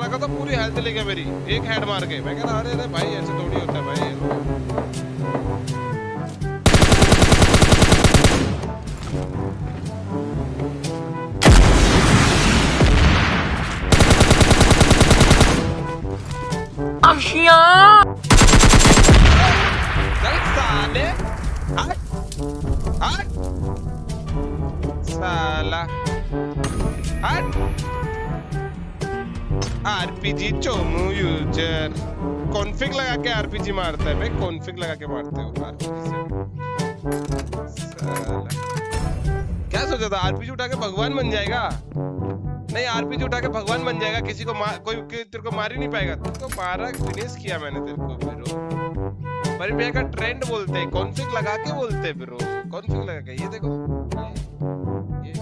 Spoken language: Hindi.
लगा तो पूरी हेल्थ ले गया मेरी। एक हेड मार के। मैं कह रहा अरे अरे भाई ऐसे थोड़ी होता है भाई साला। हट आरपीजी चोमू यूज़र। कॉन्फिग लगा के आरपीजी मारता है भाई कॉन्फिग लगा के मारते हो क्या सोचा था? आरपीजी उठा के भगवान बन जाएगा? नहीं, आरपीजी उठा के भगवान बन जाएगा, किसी को मार, कोई तेरे को मार ही नहीं पाएगा। तेरे को मारा फिनिश किया मैंने तेरे को ब्रो पर भैया का ट्रेंड बोलते हैं कॉन्फिग लगा के बोलते हैं ब्रो कॉन्फिग लगा के, ये देखो। ये।